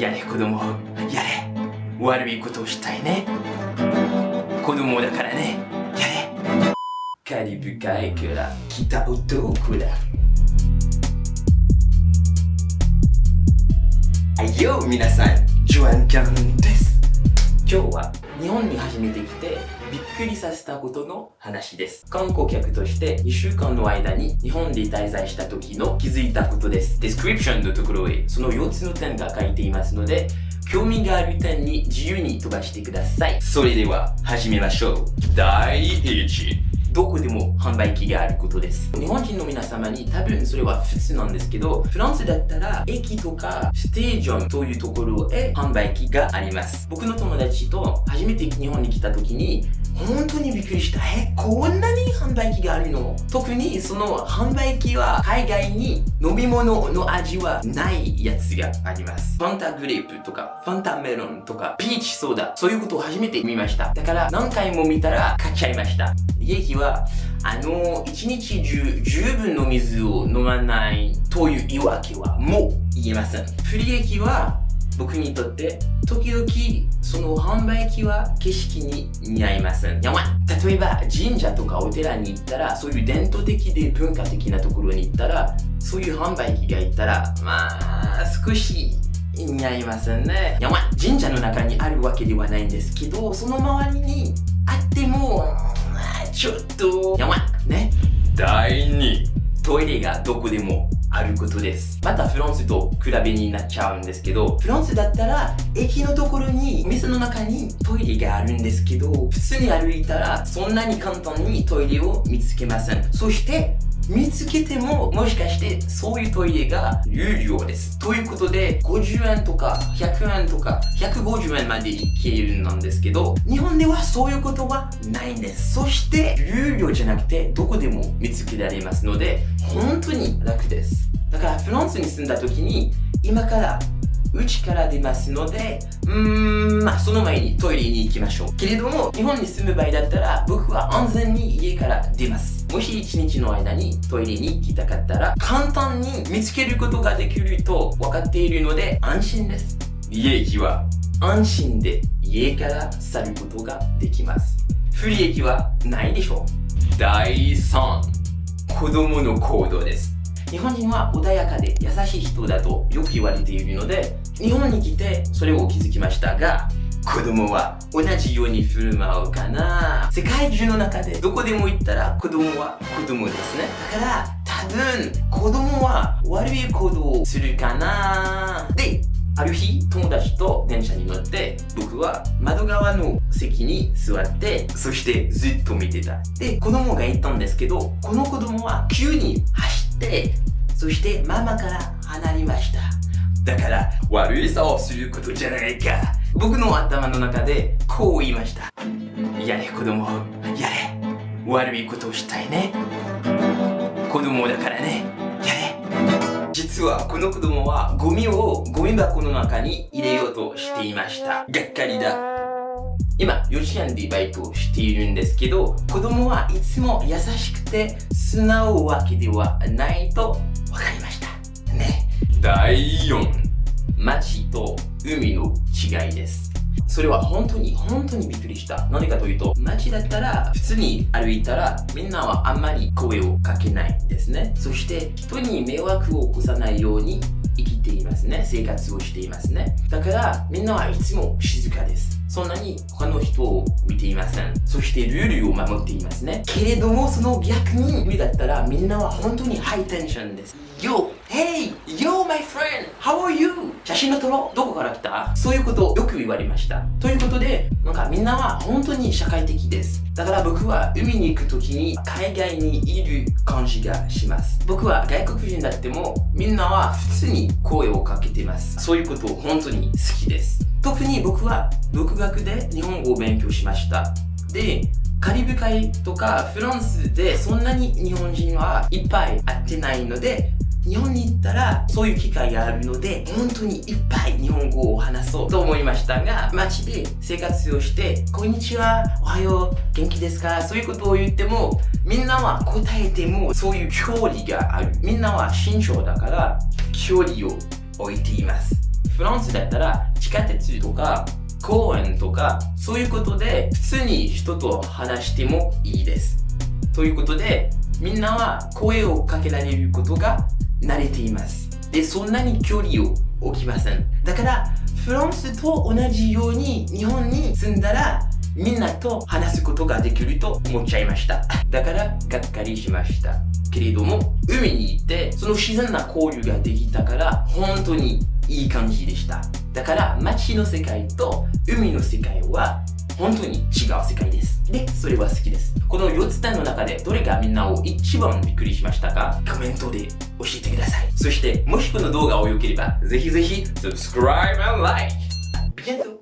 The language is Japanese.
やれ子供。やれ。悪いことをしたいね。子供だからね。やれ。カリブ海から来た男だ。はいよ皆さん。ジョアンキャンです。今日は日本に初めて来てびっくりさせたことの話です。観光客として2週間の間に日本で滞在した時の気づいたことです。ディスクリプションのところへその4つの点が書いていますので興味がある点に自由に飛ばしてください。それでは始めましょう。第1どこでも販売機があることです。日本人の皆様に多分それは普通なんですけど、フランスだったら駅とかステージョンというところへ販売機があります。僕の友達と初めて日本に来た時に、本当にびっくりした。え、こんなに販売機があるの？特にその販売機は海外に飲み物の味はないやつがあります。ファンタグレープとか、ファンタメロンとか、ピーチソーダ、そういうことを初めて見ました。だから何回も見たら買っちゃいました。利益は、あの、一日中十分の水を飲まないという言い訳はもう言えません。不利益は僕にとって時々その販売機は景色に似合いません。やば例えば神社とかお寺に行ったらそういう伝統的で文化的なところに行ったらそういう販売機がいたらまあ少し似合いませんね。やば神社の中にあるわけではないんですけどその周りにあってもちょっとやばいね第2トイレがどこでもあることですまたフランスと比べになっちゃうんですけどフランスだったら駅のところに店の中にトイレがあるんですけど普通に歩いたらそんなに簡単にトイレを見つけませんそして見つけても、もしかしてそういうトイレが有料です。ということで、50円とか100円とか150円までいけるんですけど、日本ではそういうことはないんです。そして、有料じゃなくて、どこでも見つけられますので、本当に楽です。だから、フランスに住んだ時に、今から家から出ますので、うーん、まあその前にトイレに行きましょう。けれども、日本に住む場合だったら、僕は安全に家から出ます。もし一日の間にトイレに行きたかったら、簡単に見つけることができると分かっているので安心です。利益は？安心で家から去ることができます。不利益はないでしょう。第3、子供の行動です。日本人は穏やかで優しい人だとよく言われているので、日本に来てそれを気づきましたが、子供は同じように振る舞うかな。世界中の中でどこでも行ったら子供は子供ですね。だから多分子供は悪い行動をするかな。である日友達と電車に乗って僕は窓側の席に座ってそしてずっと見てた。で子供が言ったんですけどこの子供は急に走ってそしてママから離れました。だから悪いさをすることじゃないか。僕の頭の中でこう言いました。やれ子供。やれ。悪いことをしたいね。子供だからね。やれ。実はこの子供はゴミをゴミ箱の中に入れようとしていました。がっかりだ。今幼稚園でバイトをしているんですけど子供はいつも優しくて素直わけではないと分かりましたね第4街と海の違いです。それは本当に本当にびっくりした。何かというと、街だったら普通に歩いたらみんなはあんまり声をかけないんですね。そして人に迷惑を起こさないように生きていますね。生活をしていますね。だからみんなはいつも静かです。そんなに他の人を見ていません。そしてルールを守っていますね。けれどもその逆に無理だったらみんなは本当にハイテンションです。Yo! Hey! How are you? 写真の撮ろう？どこから来た？そういうことをよく言われました。ということで、なんかみんなは本当に社会的です。だから僕は海に行く時に海外にいる感じがします。僕は外国人だってもみんなは普通に声をかけてます。そういうことを本当に好きです。特に僕は独学で日本語を勉強しました。で、カリブ海とかフランスでそんなに日本人はいっぱい会ってないので日本に行ったらそういう機会があるので本当にいっぱい日本語を話そうと思いましたが街で生活をして「こんにちはおはよう元気ですか?」そういうことを言ってもみんなは答えてもそういう距離がある。みんなは慎重だから距離を置いています。フフランスだったら地下鉄とか公園とかそういうことで普通に人と話してもいいです。ということでみんなは声をかけられることが慣れています。でそんなに距離を置きません。だからフランスと同じように日本に住んだらみんなと話すことができると思っちゃいました。だからがっかりしました。けれども海に行ってその自然な交流ができたから本当にいい感じでした。だから街の世界と海の世界は本当に違う世界です。でそれは好きです。この4つの中でどれがみんなを一番びっくりしましたか？コメントで教えてください。そしてもしこの動画を良ければぜひぜひ subscribe and like! ビエント